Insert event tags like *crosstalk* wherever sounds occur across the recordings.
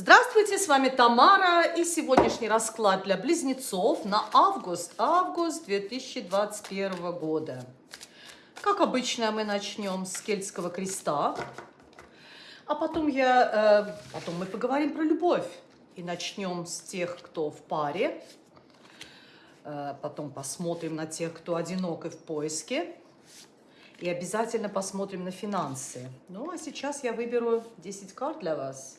Здравствуйте, с вами Тамара и сегодняшний расклад для близнецов на август, август 2021 года. Как обычно, мы начнем с кельтского креста, а потом, я, э, потом мы поговорим про любовь и начнем с тех, кто в паре, э, потом посмотрим на тех, кто одинок и в поиске, и обязательно посмотрим на финансы. Ну, а сейчас я выберу 10 карт для вас.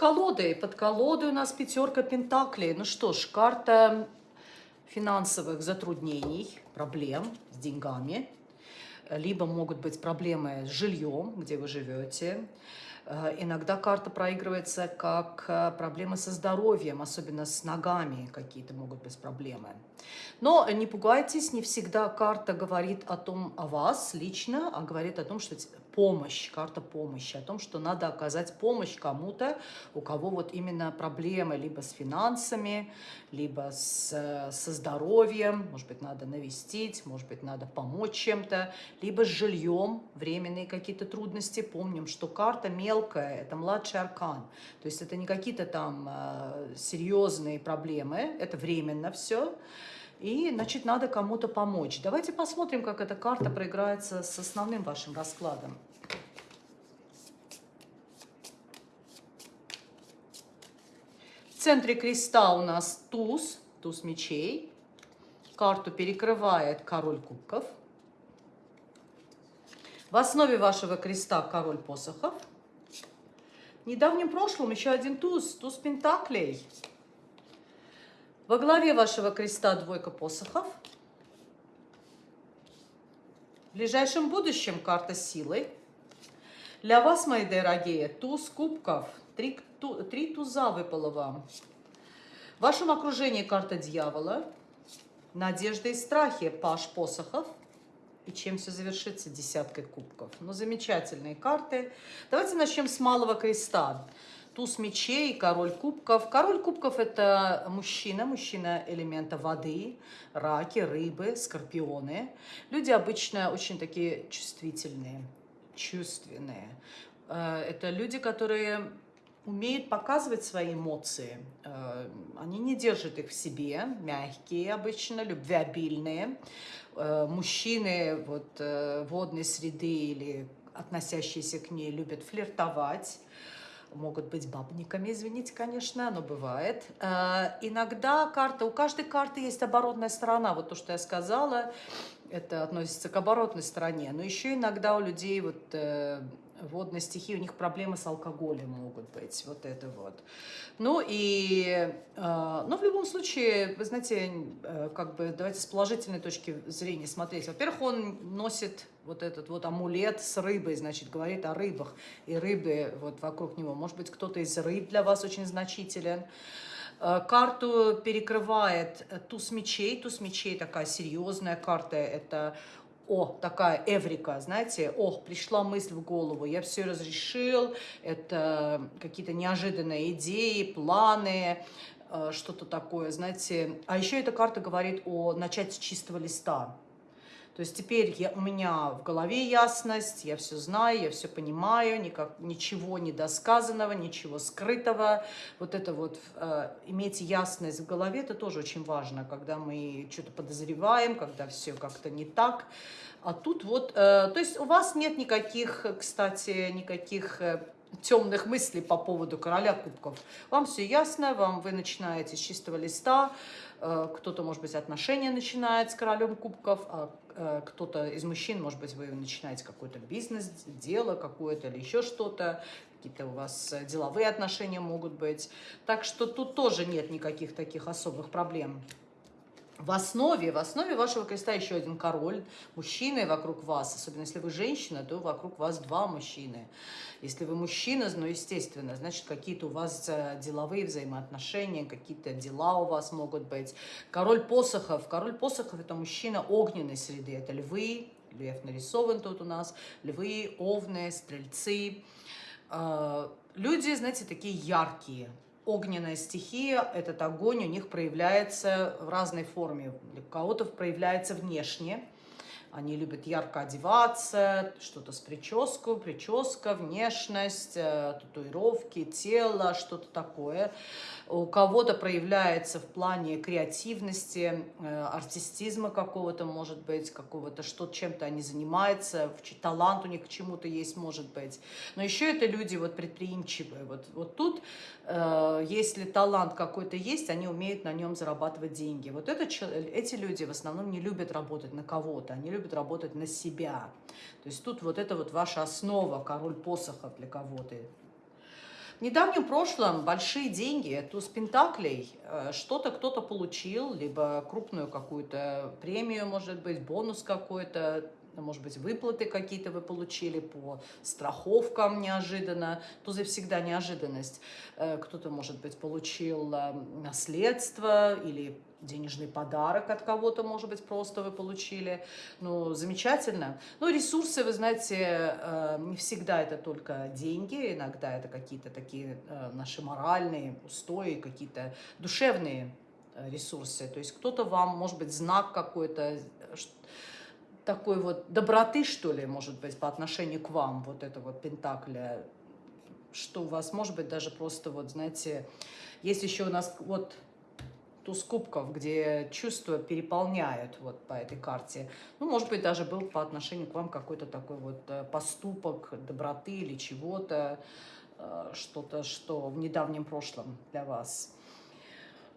Колодой, под колодой у нас пятерка пентаклей. Ну что ж, карта финансовых затруднений, проблем с деньгами либо могут быть проблемы с жильем, где вы живете. Э, иногда карта проигрывается как э, проблемы со здоровьем, особенно с ногами какие-то могут быть проблемы. Но не пугайтесь, не всегда карта говорит о том, о вас лично, а говорит о том, что помощь, карта помощи, о том, что надо оказать помощь кому-то, у кого вот именно проблемы либо с финансами, либо с, э, со здоровьем, может быть, надо навестить, может быть, надо помочь чем-то, либо с жильем, временные какие-то трудности. Помним, что карта мелкая, это младший аркан, то есть это не какие-то там э, серьезные проблемы, это временно все. И, значит, надо кому-то помочь. Давайте посмотрим, как эта карта проиграется с основным вашим раскладом. В центре креста у нас туз, туз мечей. Карту перекрывает король кубков. В основе вашего креста король посохов. В недавнем прошлом еще один туз, туз пентаклей. Во главе вашего креста двойка посохов. В ближайшем будущем карта силы. Для вас, мои дорогие, туз кубков. Три, ту, три туза выпало вам. В вашем окружении карта дьявола. Надежда и страхи, паш посохов. И чем все завершится? Десяткой кубков. Ну, замечательные карты. Давайте начнем с малого креста туз мечей, король кубков. Король кубков – это мужчина, мужчина элемента воды, раки, рыбы, скорпионы. Люди обычно очень такие чувствительные, чувственные. Э, это люди, которые умеют показывать свои эмоции. Э, они не держат их в себе, мягкие обычно, любвеобильные. Э, мужчины вот, водной среды или относящиеся к ней любят флиртовать, могут быть бабниками, извините, конечно, но бывает. Э, иногда карта, у каждой карты есть оборотная сторона, вот то, что я сказала, это относится к оборотной стороне, но еще иногда у людей вот э, водной стихии, у них проблемы с алкоголем могут быть, вот это вот. Ну и, э, но в любом случае, вы знаете, э, как бы давайте с положительной точки зрения смотреть. Во-первых, он носит вот этот вот амулет с рыбой, значит, говорит о рыбах и рыбы вот вокруг него. Может быть, кто-то из рыб для вас очень значителен. Э, карту перекрывает туз мечей. Туз мечей такая серьезная карта. Это о, такая эврика, знаете, о, пришла мысль в голову, я все разрешил, это какие-то неожиданные идеи, планы, э, что-то такое, знаете. А еще эта карта говорит о начать с чистого листа. То есть теперь я, у меня в голове ясность, я все знаю, я все понимаю, никак, ничего недосказанного, ничего скрытого. Вот это вот, э, иметь ясность в голове, это тоже очень важно, когда мы что-то подозреваем, когда все как-то не так. А тут вот, э, то есть у вас нет никаких, кстати, никаких... Темных мыслей по поводу короля кубков. Вам все ясно, вам вы начинаете с чистого листа, Э, кто-то, может быть, отношения начинает с королем кубков, а э, кто-то из мужчин, может быть, вы начинаете какой-то бизнес, дело какое-то или еще что-то, какие-то у вас деловые отношения могут быть. Так что тут тоже нет никаких таких особых проблем. В основе, в основе вашего креста еще один король, мужчины вокруг вас, особенно если вы женщина, то вокруг вас два мужчины. Если вы мужчина, ну, естественно, значит, какие-то у вас э, деловые взаимоотношения, какие-то дела у вас могут быть. Король посохов. Король посохов – это мужчина огненной среды, это львы, лев нарисован тут у нас, львы, овны, стрельцы, э, Люди, знаете, такие яркие. Огненная стихия, этот огонь у них проявляется в разной форме. Для кого-то проявляется внешне, они любят ярко одеваться, что-то с прической, прическа, внешность, э, татуировки, тело, что-то такое. У кого-то проявляется в плане креативности, э, артистизма какого-то, может быть, какого-то, что чем-то они занимаются, талант у них к чему-то есть, может быть. Но еще это люди вот предприимчивые. Вот, вот тут, э, если талант какой-то есть, они умеют на нем зарабатывать деньги. Вот это, эти люди в основном не любят работать на кого-то, они любят любит работать на себя. То есть тут вот это вот ваша основа, король посохов для кого-то. В недавнем прошлом большие деньги, туз пентаклей, э, что-то кто-то получил, либо крупную какую-то премию, может быть, бонус какой-то, может быть, выплаты какие-то вы получили по страховкам неожиданно. Тузы всегда неожиданность. Э, кто-то, может быть, получил э, наследство или денежный подарок от кого-то, может быть, просто вы получили. Ну, замечательно. Ну, ресурсы, вы знаете, э, не всегда это только деньги, иногда это какие-то такие наши моральные устои, какие-то душевные ресурсы. То есть кто-то вам, может быть, знак какой-то, такой вот доброты, что ли, может быть, по отношению к вам, вот это вот Пентакля, что у вас, может быть, даже просто, вот, знаете, есть еще у нас вот туз кубков, где чувства переполняют вот по этой карте. Ну, может быть, даже был по отношению к вам какой-то такой вот э, поступок доброты или чего-то, э, что-то, что в недавнем прошлом для вас.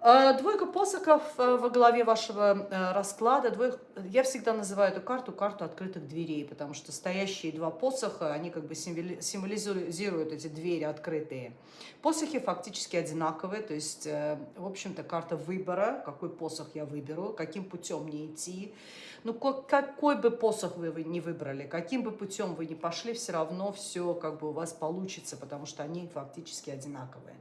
Э, двойка посохов э, во главе вашего э, расклада. Двойка... Я всегда называю эту карту карту открытых дверей, потому что стоящие два посоха, они как бы символизируют эти двери открытые. Посохи фактически одинаковые, то есть, в общем-то, карта выбора, какой посох я выберу, каким путем мне идти. Ну, какой бы посох вы не выбрали, каким бы путем вы не пошли, все равно все как бы у вас получится, потому что они фактически одинаковые.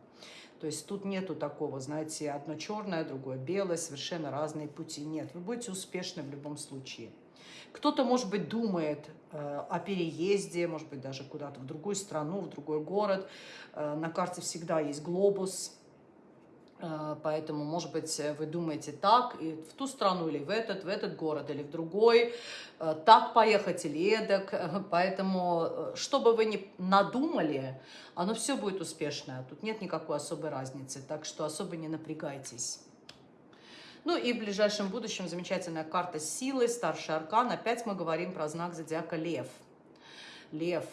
То есть тут нету такого, знаете, одно черное, другое белое, совершенно разные пути. Нет, вы будете успешны в любом случае. Кто-то, может быть, думает э, о переезде, может быть, даже куда-то в другую страну, в другой город. Э, на карте всегда есть глобус, поэтому, может быть, вы думаете так, и в ту страну, или в этот, в этот город, или в другой, э, так поехать или эдак. *laughs* Поэтому, э, что бы вы ни надумали, оно все будет успешное. Тут нет никакой особой разницы, так что особо не напрягайтесь. Ну и в ближайшем будущем замечательная карта силы, старший аркан. Опять мы говорим про знак зодиака Лев. Лев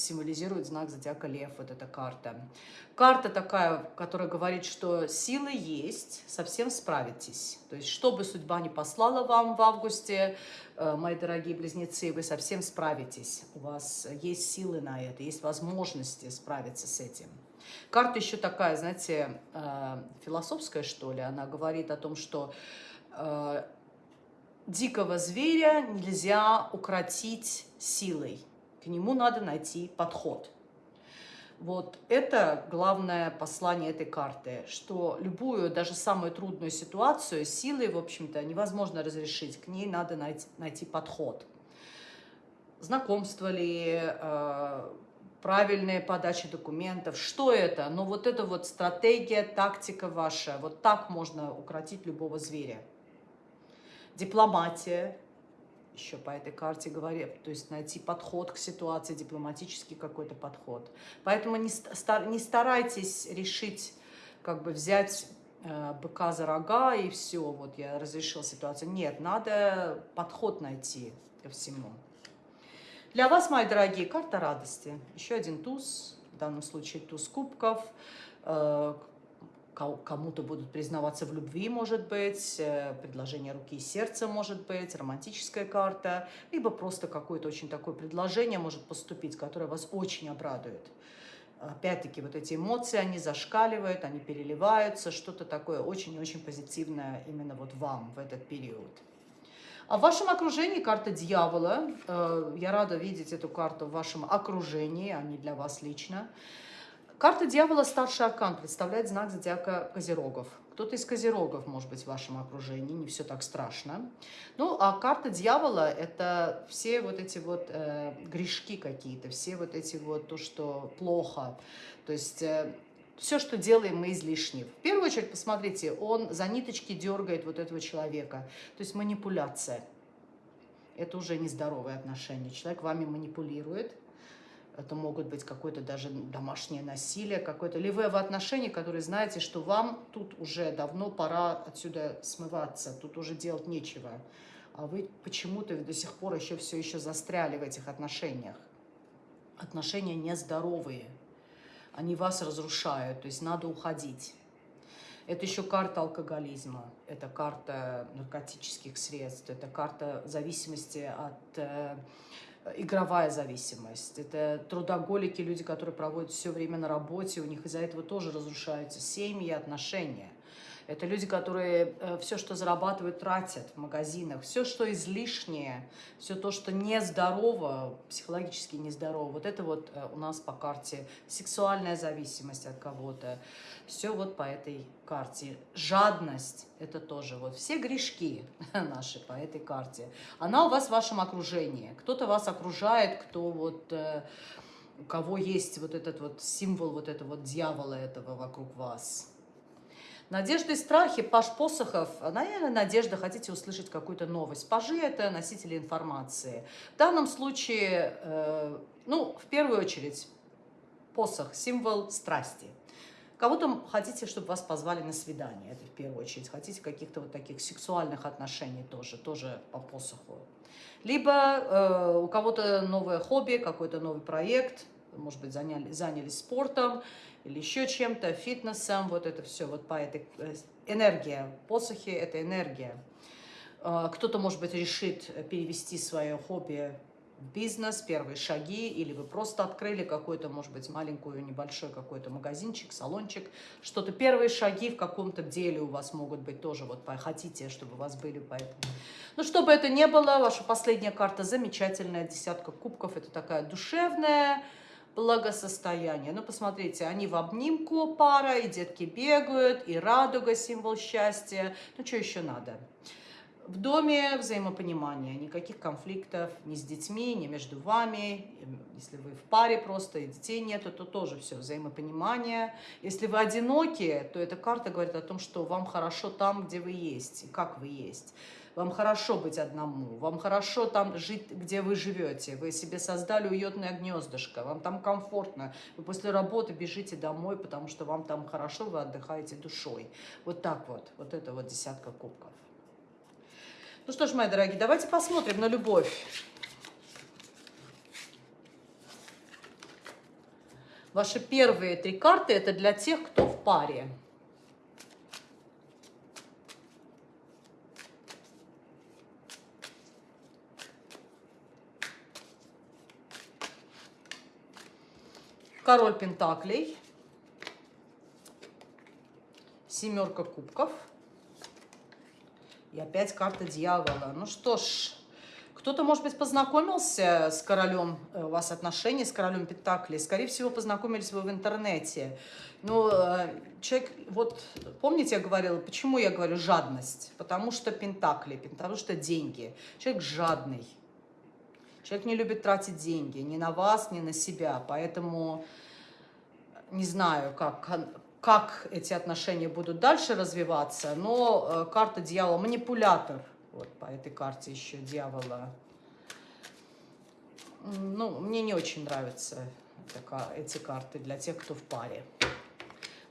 символизирует знак зодиака Лев, вот эта карта. Карта такая, которая говорит, что силы есть, совсем справитесь. То есть, что бы судьба не послала вам в августе, э, мои дорогие близнецы, вы совсем справитесь. У вас есть силы на это, есть возможности справиться с этим. Карта еще такая, знаете, э, философская, что ли. Она говорит о том, что э, дикого зверя нельзя укротить силой к нему надо найти подход. Вот это главное послание этой карты, что любую, даже самую трудную ситуацию силой, в общем-то, невозможно разрешить, к ней надо найти, найти подход. Знакомство ли, э, правильная подача документов, что это? Но вот это вот стратегия, тактика ваша, вот так можно укротить любого зверя. Дипломатия, еще по этой карте говорит, то есть найти подход к ситуации, дипломатический какой-то подход. Поэтому не, не старайтесь решить, как бы взять э, быка за рога и все, вот я разрешил ситуацию. Нет, надо подход найти ко всему. Для вас, мои дорогие, карта радости. Еще один туз, в данном случае туз кубков, э, кому-то будут признаваться в любви, может быть, э, предложение руки и сердца, может быть, романтическая карта, либо просто какое-то очень такое предложение может поступить, которое вас очень обрадует. Опять-таки, вот эти эмоции, они зашкаливают, они переливаются, что-то такое очень-очень позитивное именно вот вам в этот период. А в вашем окружении карта дьявола. Э, я рада видеть эту карту в вашем окружении, а не для вас лично. Карта дьявола старший аркан представляет знак зодиака Козерогов. кто-то из козерогов, может быть, в вашем окружении, не все так страшно. Ну, а карта дьявола – это все вот эти вот э, грешки какие-то, все вот эти вот то, что плохо. То есть э, все, что делаем мы излишне. В первую очередь, посмотрите, он за ниточки дергает вот этого человека. То есть манипуляция. Это уже нездоровые отношения. Человек вами манипулирует. Это могут быть какое-то даже домашнее насилие, какое-то. Или вы в отношении, которые знаете, что вам тут уже давно пора отсюда смываться, тут уже делать нечего. А вы почему-то до сих пор еще все еще застряли в этих отношениях. Отношения нездоровые они вас разрушают, то есть надо уходить. Это еще карта алкоголизма, это карта наркотических средств, это карта зависимости от... Э, игровая зависимость. Это трудоголики, люди, которые проводят все время на работе, у них из-за этого тоже разрушаются семьи, отношения. Это люди, которые э, все, что зарабатывают, тратят в магазинах. Все, что излишнее, все то, что нездорово, психологически нездорово. Вот это вот э, у нас по карте сексуальная зависимость от кого-то. Все вот по этой карте. Жадность – это тоже вот все грешки *laughs* наши по этой карте. Она у вас в вашем окружении. Кто-то вас окружает, кто вот э, у кого есть вот этот вот символ вот этого дьявола этого вокруг вас. Надежды и страхи, Паш Посохов, наверное, надежда, хотите услышать какую-то новость. Пажи – это носители информации. В данном случае, э, ну, в первую очередь, посох – символ страсти. Кого-то хотите, чтобы вас позвали на свидание, это в первую очередь. Хотите каких-то вот таких сексуальных отношений тоже, тоже по посоху. Либо э, у кого-то новое хобби, какой-то новый проект, может быть, заняли, занялись спортом, или еще чем-то, фитнесом, вот это все, вот по этой э, энергия, посохи – это энергия. А, кто-то, может быть, решит перевести свое хобби в бизнес, первые шаги, или вы просто открыли какой-то, может быть, маленькую, небольшой какой-то магазинчик, салончик, что-то, первые шаги в каком-то деле у вас могут быть тоже, вот хотите, чтобы у вас были поэтому. Ну, чтобы это не было, ваша последняя карта замечательная, десятка кубков, это такая душевная, благосостояние. Ну, посмотрите, они в обнимку пара, и детки бегают, и радуга, символ счастья. Ну, что еще надо? В доме взаимопонимание, никаких конфликтов ни с детьми, ни между вами. Если вы в паре просто и детей нету, то тоже все взаимопонимание. Если вы одиноки, то эта карта говорит о том, что вам хорошо там, где вы есть, и как вы есть вам хорошо быть одному, вам хорошо там жить, где вы живете, вы себе создали уютное гнездышко, вам там комфортно, вы после работы бежите домой, потому что вам там хорошо, вы отдыхаете душой. Вот так вот, вот это вот десятка кубков. Ну что ж, мои дорогие, давайте посмотрим на любовь. Ваши первые три карты – это для тех, кто в паре. Король пентаклей, семерка кубков и опять карта дьявола. Ну что ж, кто-то, может быть, познакомился с королем, э, у вас отношения с королем Пентаклей. Скорее всего, познакомились вы в интернете. Но э, человек, вот помните, я говорила, почему я говорю жадность? Потому что Пентакли, потому что деньги. Человек жадный. Человек не любит тратить деньги ни на вас, ни на себя. Поэтому не знаю, как, как эти отношения будут дальше развиваться, но э, карта дьявола, манипулятор, вот по этой карте еще дьявола. Ну, мне не очень нравятся эти карты для тех, кто в паре.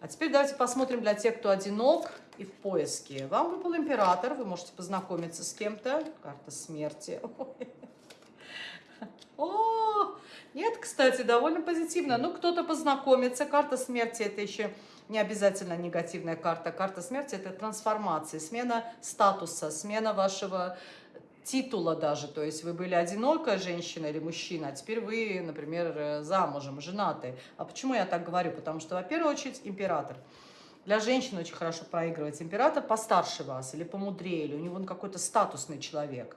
А теперь давайте посмотрим для тех, кто одинок и в поиске. Вам выпал император, вы можете познакомиться с кем-то. Карта смерти. *laughs* О, нет, кстати, довольно позитивно. Ну, кто-то познакомится. Карта смерти – это еще не обязательно негативная карта. Карта смерти – это трансформация, смена статуса, смена вашего титула даже. То есть вы были одинокая женщина или мужчина, а теперь вы, например, замужем, женаты. А почему я так говорю? Потому что, во первую очередь, император. Для женщин очень хорошо проигрывать император постарше вас или помудрее, или у него он какой-то статусный человек.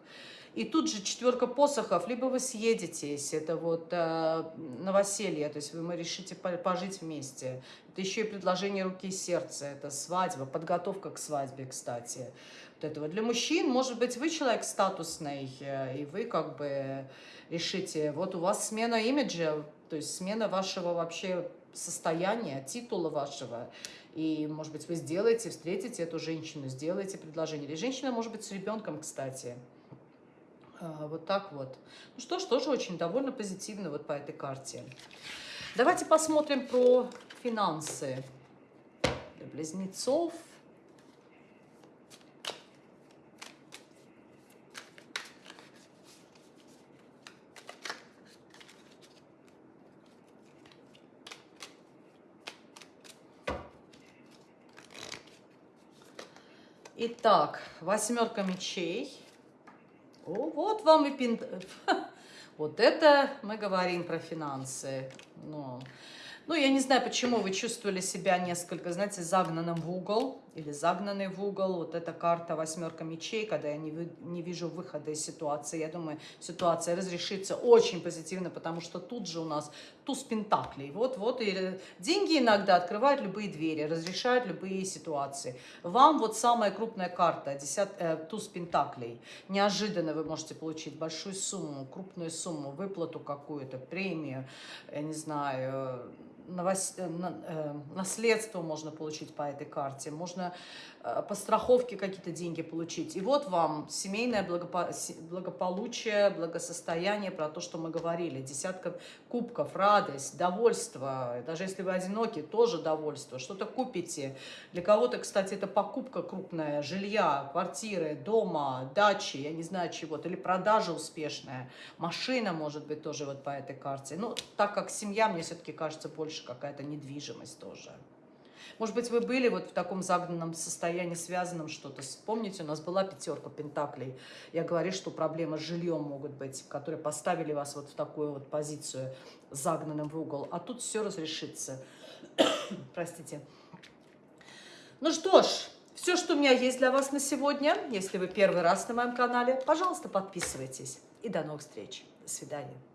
И тут же четверка посохов, либо вы съедетесь, это вот э, новоселье, то есть вы, вы решите пожить вместе. Это еще и предложение руки и сердца, это свадьба, подготовка к свадьбе, кстати. Вот этого. Для мужчин, может быть, вы человек статусный, э, и вы как бы решите, вот у вас смена имиджа, то есть смена вашего вообще состояния, титула вашего, и, может быть, вы сделаете, встретите эту женщину, сделаете предложение. Или женщина, может быть, с ребенком, кстати. А, вот так вот. Ну что ж, тоже очень довольно позитивно вот по этой карте. Давайте посмотрим про финансы для близнецов. Итак, восьмерка мечей. О, вот вам и пин... *laughs* Вот это мы говорим про финансы. Ну, ну, я не знаю, почему вы чувствовали себя несколько, знаете, загнанным в угол или загнанный в угол. Вот эта карта восьмерка мечей, когда я не, не вижу выхода из ситуации. Я думаю, ситуация разрешится очень позитивно, потому что тут же у нас туз пентаклей. Вот-вот, и деньги иногда открывают любые двери, разрешают любые ситуации. Вам вот самая крупная карта, десят, э, туз пентаклей. Неожиданно вы можете получить большую сумму, крупную сумму, выплату какую-то, премию, я не знаю. Э, э, наследство можно получить по этой карте, можно э, по страховке какие-то деньги получить. И вот вам семейное благополучие, благосостояние, про то, что мы говорили. Десятка кубков, радость, довольство. Даже если вы одиноки, тоже довольство. Что-то купите. Для кого-то, кстати, это покупка крупная, жилья, квартиры, дома, дачи, я не знаю чего-то. Или продажа успешная. Машина, может быть, тоже вот по этой карте. Ну, так как семья, мне все-таки кажется, больше какая-то недвижимость тоже. Может быть, вы были вот в таком загнанном состоянии, связанном что-то. Помните, у нас была пятерка пентаклей. Я говорю, что проблемы с жильем могут быть, которые поставили вас вот в такую вот позицию загнанным в угол. А тут все разрешится. *coughs* Простите. Ну что ж, все, что у меня есть для вас на сегодня. Если вы первый раз на моем канале, пожалуйста, подписывайтесь. И до новых встреч. До свидания.